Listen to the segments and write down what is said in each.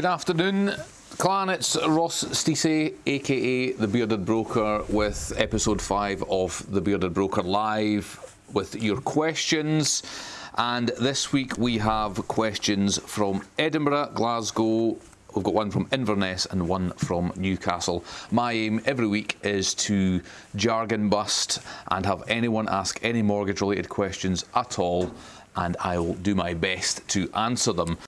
Good afternoon, clan. It's Ross Stacey, aka The Bearded Broker, with episode 5 of The Bearded Broker Live with your questions. And this week we have questions from Edinburgh, Glasgow, We've got one from Inverness and one from Newcastle. My aim every week is to jargon bust and have anyone ask any mortgage related questions at all, and I will do my best to answer them.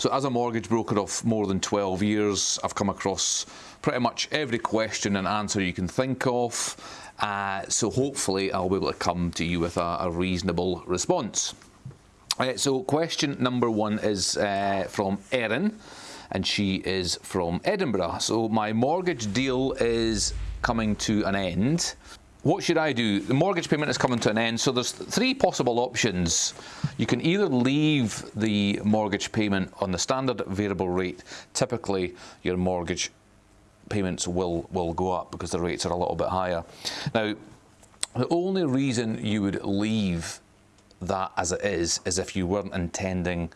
So as a mortgage broker of more than 12 years, I've come across pretty much every question and answer you can think of. Uh, so hopefully I'll be able to come to you with a, a reasonable response. Uh, so question number one is uh, from Erin and she is from Edinburgh. So my mortgage deal is coming to an end. What should I do? The mortgage payment is coming to an end, so there's three possible options. You can either leave the mortgage payment on the standard variable rate. Typically, your mortgage payments will, will go up because the rates are a little bit higher. Now, the only reason you would leave that as it is is if you weren't intending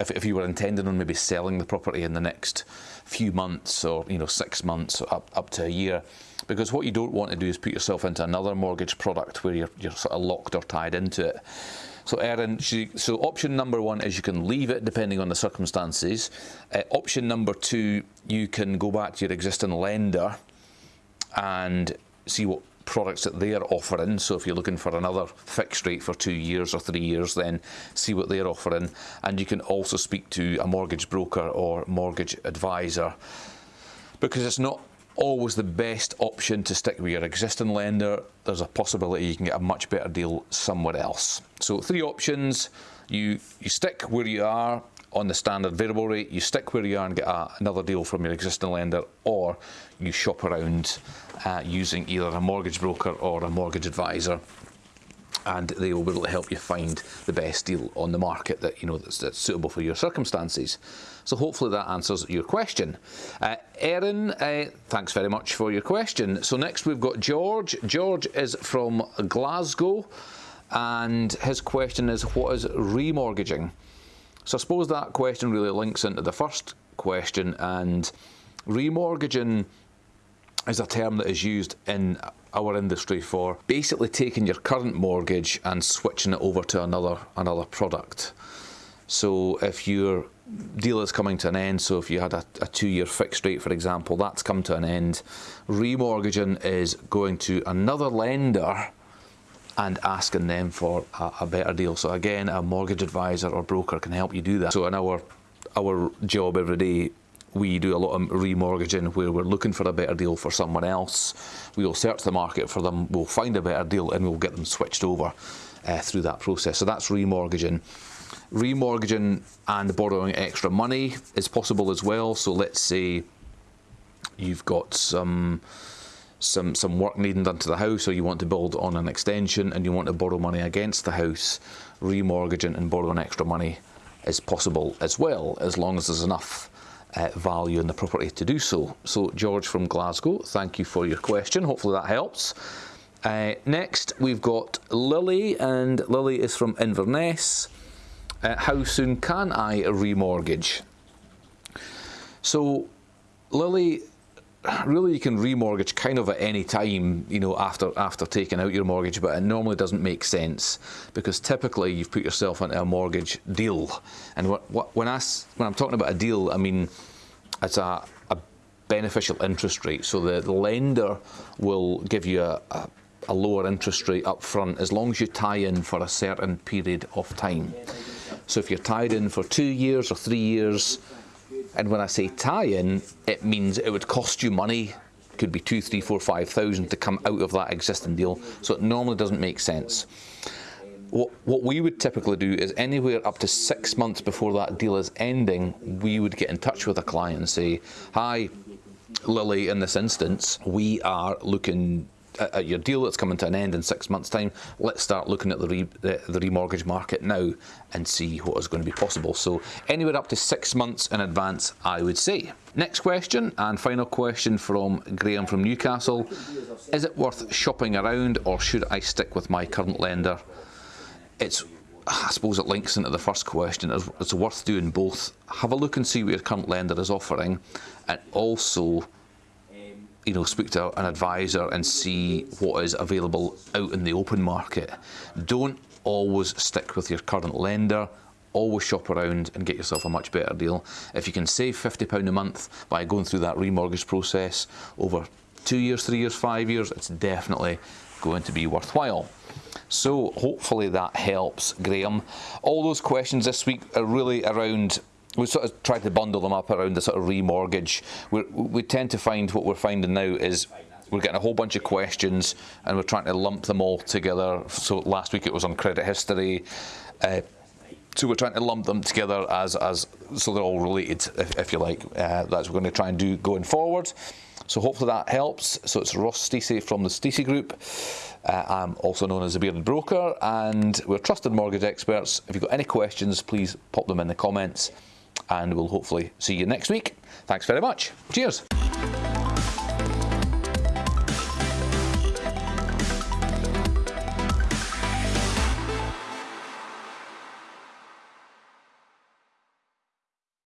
if, if you were intending on maybe selling the property in the next few months or you know six months up, up to a year because what you don't want to do is put yourself into another mortgage product where you're, you're sort of locked or tied into it so Erin, so option number one is you can leave it depending on the circumstances. Uh, option number two, you can go back to your existing lender and see what products that they're offering. So if you're looking for another fixed rate for two years or three years, then see what they're offering. And you can also speak to a mortgage broker or mortgage advisor because it's not always the best option to stick with your existing lender. There's a possibility you can get a much better deal somewhere else. So three options, you, you stick where you are on the standard variable rate, you stick where you are and get a, another deal from your existing lender, or you shop around uh, using either a mortgage broker or a mortgage advisor and they will be able to help you find the best deal on the market that you know that's, that's suitable for your circumstances. So hopefully that answers your question. Uh, Erin, uh, thanks very much for your question. So next we've got George. George is from Glasgow and his question is what is remortgaging? So I suppose that question really links into the first question and remortgaging is a term that is used in our industry for basically taking your current mortgage and switching it over to another another product. So if your deal is coming to an end, so if you had a, a two-year fixed rate, for example, that's come to an end, remortgaging is going to another lender and asking them for a, a better deal. So again, a mortgage advisor or broker can help you do that. So in our our job every day we do a lot of remortgaging where we're looking for a better deal for someone else. We'll search the market for them, we'll find a better deal and we'll get them switched over uh, through that process. So that's remortgaging. Remortgaging and borrowing extra money is possible as well. So let's say you've got some some some work needing done to the house or you want to build on an extension and you want to borrow money against the house, remortgaging and borrowing extra money is possible as well as long as there's enough uh, value in the property to do so. So George from Glasgow, thank you for your question. Hopefully that helps. Uh, next we've got Lily and Lily is from Inverness. Uh, how soon can I remortgage? So Lily, really you can remortgage kind of at any time, you know, after after taking out your mortgage, but it normally doesn't make sense because typically you've put yourself into a mortgage deal. And what, what when I when I'm talking about a deal, I mean it's a, a beneficial interest rate. So the, the lender will give you a, a, a lower interest rate up front as long as you tie in for a certain period of time. So if you're tied in for two years or three years, and when I say tie-in, it means it would cost you money. Could be two, three, four, five thousand to come out of that existing deal. So it normally doesn't make sense. What, what we would typically do is anywhere up to six months before that deal is ending, we would get in touch with a client and say, hi, Lily, in this instance, we are looking your deal that's coming to an end in six months' time, let's start looking at the, re, the, the remortgage market now and see what is going to be possible. So anywhere up to six months in advance, I would say. Next question and final question from Graham from Newcastle. Is it worth shopping around or should I stick with my current lender? It's I suppose it links into the first question. It's worth doing both. Have a look and see what your current lender is offering, and also, you know, speak to an advisor and see what is available out in the open market. Don't always stick with your current lender. Always shop around and get yourself a much better deal. If you can save £50 a month by going through that remortgage process over two years, three years, five years, it's definitely going to be worthwhile. So hopefully that helps, Graham. All those questions this week are really around. We sort of tried to bundle them up around the sort of remortgage. We're, we tend to find what we're finding now is we're getting a whole bunch of questions and we're trying to lump them all together. So last week it was on credit history. Uh, so we're trying to lump them together as, as so they're all related, if, if you like. Uh, that's what we're going to try and do going forward. So hopefully that helps. So it's Ross Stacey from the Stacey Group. Uh, I'm also known as a bearded broker, and we're trusted mortgage experts. If you've got any questions, please pop them in the comments, and we'll hopefully see you next week. Thanks very much. Cheers.